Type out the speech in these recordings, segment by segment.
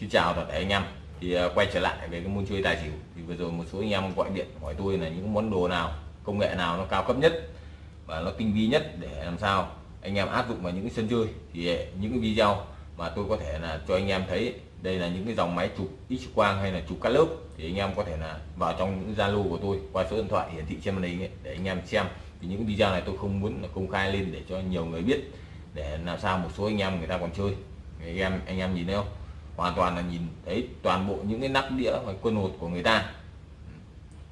Xin chào toàn thể anh em. Thì à, quay trở lại về cái môn chơi tài xỉu. Thì vừa rồi một số anh em gọi điện hỏi tôi là những món đồ nào công nghệ nào nó cao cấp nhất và nó tinh vi nhất để làm sao anh em áp dụng vào những cái sân chơi. Thì à, những cái video mà tôi có thể là cho anh em thấy đây là những cái dòng máy chụp x quang hay là chụp cắt lớp thì anh em có thể là vào trong những zalo của tôi qua số điện thoại hiển thị trên màn hình ấy, để anh em xem. Thì những video này tôi không muốn là công khai lên để cho nhiều người biết để làm sao một số anh em người ta còn chơi. Anh em anh em nhìn thấy không? Hoàn toàn là nhìn thấy toàn bộ những cái nắp đĩa và quân hột của người ta.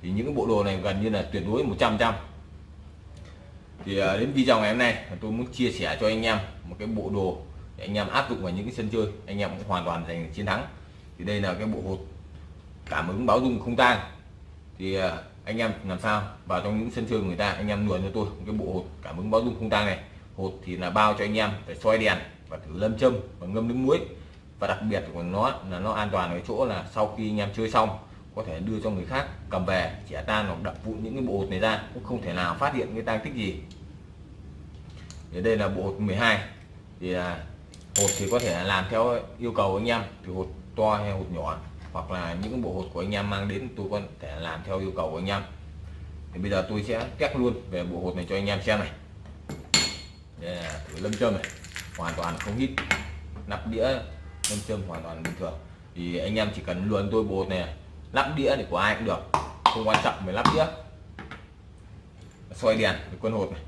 Thì những cái bộ đồ này gần như là tuyệt đối 100 trăm thì à, đến video ngày hôm nay, tôi muốn chia sẻ cho anh em một cái bộ đồ để anh em áp dụng vào những cái sân chơi. Anh em cũng hoàn toàn giành chiến thắng. Thì đây là cái bộ hột cảm ứng báo dung không tang thì à, anh em làm sao? Vào trong những sân chơi người ta, anh em luồn cho tôi một cái bộ hột cảm ứng báo dung không tang này. Hột thì là bao cho anh em phải soi đèn và thử lâm châm và ngâm nước muối và đặc biệt của nó là nó an toàn ở chỗ là sau khi anh em chơi xong có thể đưa cho người khác cầm về trẻ tan hoặc đập vụn những cái bộ hột này ra cũng không thể nào phát hiện cái tang tích gì. Thì đây là bộ hột 12 thì à, hột thì có thể làm theo yêu cầu anh em thì hột to hay hột nhỏ hoặc là những bộ hột của anh em mang đến tôi có thể làm theo yêu cầu của anh em. Thì bây giờ tôi sẽ test luôn về bộ hột này cho anh em xem này. Đây là thử lâm châm này hoàn toàn không hít nắp đĩa lâm châm hoàn toàn bình thường. Thì anh em chỉ cần luồn tôi bột này, lắp đĩa thì của ai cũng được. Không quan trọng về lắp đĩa. Xoay đèn với quân hột này.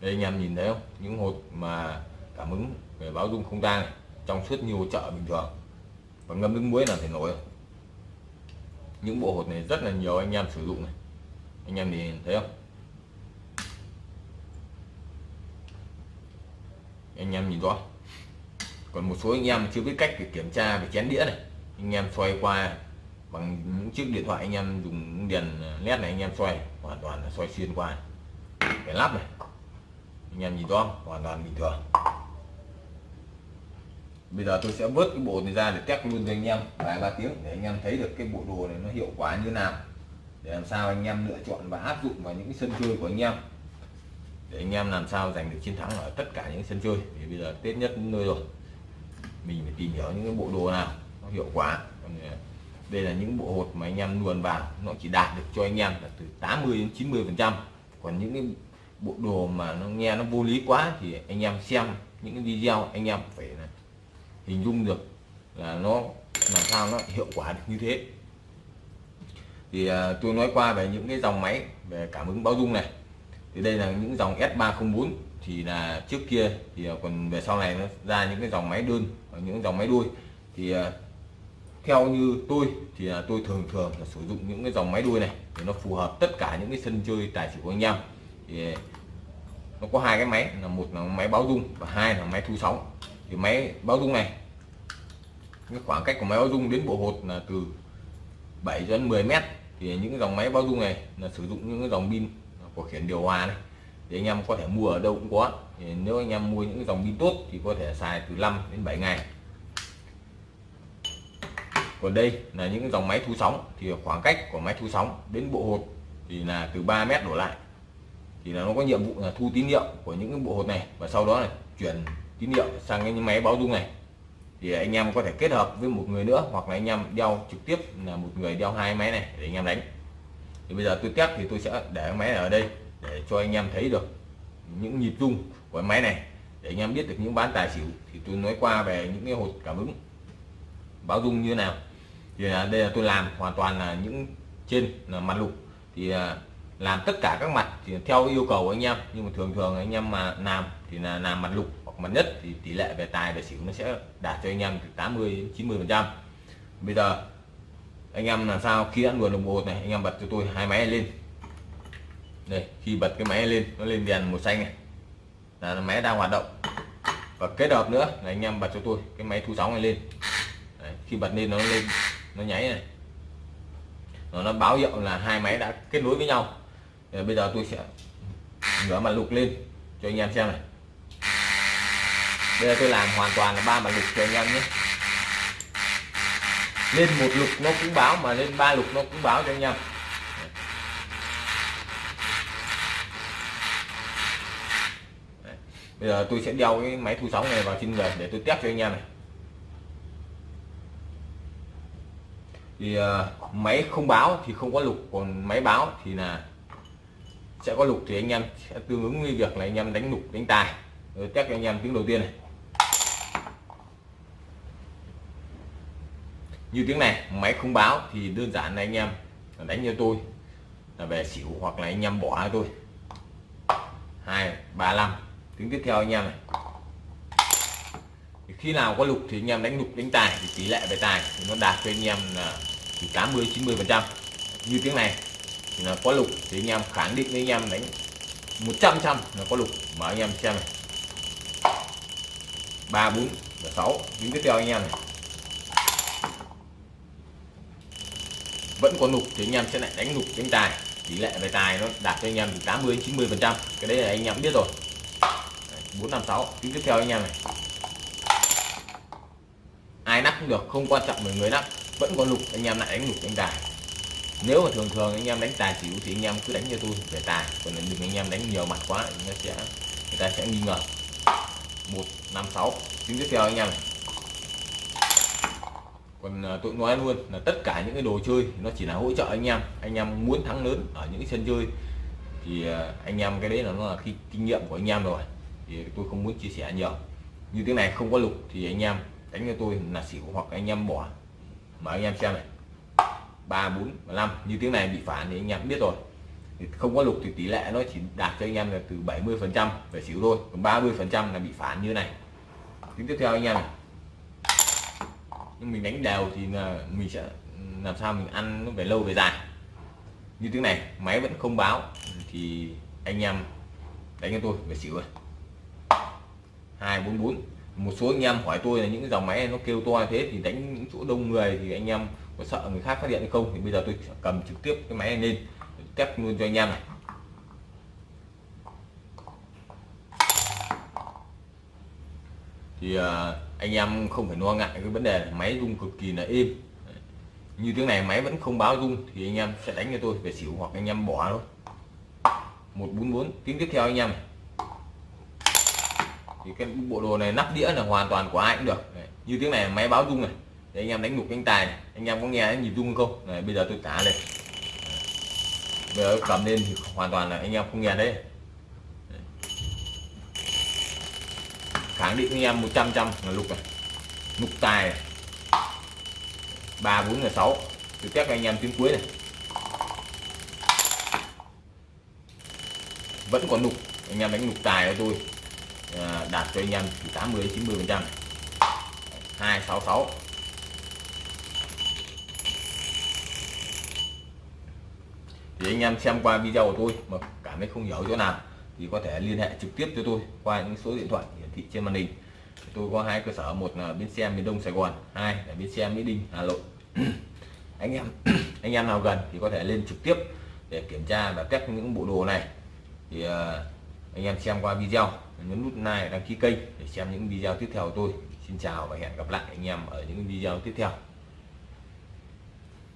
Đây anh em nhìn thấy không? Những hột mà cảm ứng về báo dung không tang này, trong suốt nhiều chợ bình thường. Và ngâm nước muối là thể nổi. Những bộ hột này rất là nhiều anh em sử dụng này. Anh em nhìn thấy không? Anh em nhìn rõ. Còn một số anh em chưa biết cách để kiểm tra về chén đĩa này. Anh em xoay qua bằng những chiếc điện thoại anh em dùng đèn led này anh em xoay hoàn toàn là xoay xuyên qua. Cái lắp này. Anh em nhìn rõ, hoàn toàn bình thường. Bây giờ tôi sẽ vớt cái bộ này ra để test luôn cho anh em. Vài ba tiếng để anh em thấy được cái bộ đồ này nó hiệu quả như nào. Để làm sao anh em lựa chọn và áp dụng vào những cái sân chơi của anh em để anh em làm sao giành được chiến thắng ở tất cả những sân chơi. Thì bây giờ tết nhất nơi rồi. Mình phải tìm hiểu những cái bộ đồ nào nó hiệu quả. À, đây là những bộ hột mà anh em luồn vào. Nó chỉ đạt được cho anh em là từ 80 đến 90 phần trăm. Còn những cái bộ đồ mà nó nghe nó vô lý quá thì anh em xem những cái video anh em phải là hình dung được là nó làm sao nó hiệu quả được như thế. Thì à, tôi nói qua về những cái dòng máy về cảm ứng báo dung này thì đây là những dòng S304 thì là trước kia thì à, còn về sau này nó ra những cái dòng máy đơn và những dòng máy đuôi. Thì à, theo như tôi thì à, tôi thường thường là sử dụng những cái dòng máy đuôi này để nó phù hợp tất cả những cái sân chơi tài xỉu của anh em. Thì nó có hai cái máy, là một là máy báo dung và hai là máy thu sóng. Thì máy báo dung này, cái khoảng cách của máy báo dung đến bộ hột là từ 7 đến 10 mét. Thì những cái dòng máy báo dung này là sử dụng những cái dòng pin của khiển điều hòa này. Thì anh em có thể mua ở đâu cũng có. Thì nếu anh em mua những cái dòng pin tốt thì có thể xài từ 5 đến 7 ngày. Còn đây là những cái dòng máy thu sóng. Thì khoảng cách của máy thu sóng đến bộ hột thì là từ 3 mét đổ lại. Thì là nó có nhiệm vụ là thu tín hiệu của những cái bộ hột này. Và sau đó là chuyển tín hiệu sang cái máy báo dung này. Thì anh em có thể kết hợp với một người nữa. Hoặc là anh em đeo trực tiếp là một người đeo hai máy này để anh em đánh thì bây giờ tôi test thì tôi sẽ để máy này ở đây để cho anh em thấy được những nhịp rung của máy này, để anh em biết được những bán tài xỉu. Thì tôi nói qua về những cái hột cảm ứng báo rung như thế nào. Thì là đây là tôi làm hoàn toàn là những trên là mặt lục. Thì à, làm tất cả các mặt thì theo yêu cầu của anh em. Nhưng mà thường thường anh em mà làm thì là làm mặt lục hoặc mặt nhất thì tỷ lệ về tài về xỉu nó sẽ đạt cho anh em từ 80 đến 90 phần trăm. Bây giờ anh em làm sao? Khi đã luồn đồng hồ này anh em bật cho tôi hai máy lên. Đây khi bật cái máy lên nó lên đèn màu xanh này. Là máy đang hoạt động. Và kết hợp nữa là anh em bật cho tôi cái máy thu sóng này lên. Đấy, khi bật lên nó lên nó nháy này. Nó, nó báo hiệu là hai máy đã kết nối với nhau. Rồi bây giờ tôi sẽ ngửa mặt lục lên cho anh em xem này. Bây giờ tôi làm hoàn toàn là ba mặt lục cho anh em nhé lên một lục nó cũng báo mà lên ba lục nó cũng báo cho anh em. Bây giờ tôi sẽ đeo cái máy thu sóng này vào trên người để tôi test cho anh em này. Thì uh, máy không báo thì không có lục còn máy báo thì là sẽ có lục thì anh em sẽ tương ứng với việc là anh em đánh lục đánh tài. Rồi test cho anh em tiếng đầu tiên này. Như tiếng này, máy không báo thì đơn giản là anh em đánh cho tôi. Là về xỉu hoặc là anh em bỏ cho tôi. Hai, ba năm tiếng tiếp theo anh em này. Khi nào có lục thì anh em đánh lục, đánh tài. Thì tỷ lệ về tài thì nó đạt cho anh em là từ 80 90 phần trăm. Như tiếng này, thì là có lục thì anh em khẳng định với anh em đánh 100 trăm là có lục. Mở anh em xem này. Ba, bốn và sáu. Tiếng tiếp theo anh em này. Vẫn có lục thì anh em sẽ lại đánh lục đánh tài tỷ lệ về tài nó đạt cho anh em từ 80 đến 90 phần trăm cái đấy là anh em biết rồi bốn năm sáu tiếng tiếp theo anh em này ai nắp cũng được không quan trọng về người nắp vẫn có lục anh em lại đánh lục đánh tài nếu mà thường thường anh em đánh tài xỉu thì anh em cứ đánh cho tôi về tài còn đừng anh em đánh nhiều mặt quá thì nó sẽ người ta sẽ nghi ngờ một năm sáu tiếng tiếp theo anh em này còn à, tôi nói luôn là tất cả những cái đồ chơi nó chỉ là hỗ trợ anh em. Anh em muốn thắng lớn ở những cái sân chơi thì à, anh em cái đấy là nó là khi kinh nghiệm của anh em rồi. Thì tôi không muốn chia sẻ nhiều. Như tiếng này không có lục thì anh em đánh cho tôi là xỉu hoặc anh em bỏ. Mà anh em xem này. Ba bốn năm. Như tiếng này bị phản thì anh em biết rồi. Thì không có lục thì tỷ lệ nó chỉ đạt cho anh em là từ 70 phần trăm về xỉu thôi. Còn 30 phần trăm là bị phản như này. Tính tiếp theo anh em này nhưng mình đánh đều thì là mình sẽ làm sao mình ăn nó về lâu về dài. Như thế này, máy vẫn không báo, thì anh em đánh cho tôi, về xỉu rồi. Hai, bốn bốn. Một số anh em hỏi tôi là những cái dòng máy nó kêu to thế thì đánh những chỗ đông người thì anh em có sợ người khác phát hiện hay không? Thì bây giờ tôi cầm trực tiếp cái máy này lên, test luôn cho anh em này. Thì à, anh em không phải lo ngại cái vấn đề máy rung cực kỳ là êm. Như tiếng này máy vẫn không báo rung thì anh em sẽ đánh cho tôi về xỉu hoặc anh em bỏ thôi. 144 tiếng tiếp theo anh em thì cái bộ đồ này nắp đĩa là hoàn toàn của ai cũng được. Như tiếng này máy báo rung này. Để anh em đánh ngục cánh tài này. anh em có nghe nhịp rung không? Này, bây giờ tôi trả lên. Bây giờ cầm lên thì hoàn toàn là anh em không nghe đấy khẳng định anh em 100 trăm là lục này. Lục tài này. 3 4 là 6 tôi test anh em tiếng cuối này. Vẫn còn lục. Anh em đánh lục tài cho tôi. À, đạt cho anh em từ 80 90 phần trăm 266 thì anh em xem qua video của tôi mà cảm thấy không hiểu chỗ nào thì có thể liên hệ trực tiếp cho tôi qua những số điện thoại thị trên màn hình tôi có hai cơ sở một là bến xe miền đông sài gòn hai là bến xe mỹ đình hà nội. Anh em anh em nào gần thì có thể lên trực tiếp để kiểm tra và test những bộ đồ này. Thì uh, anh em xem qua video nhấn nút like đăng ký kênh để xem những video tiếp theo của tôi. Xin chào và hẹn gặp lại anh em ở những video tiếp theo.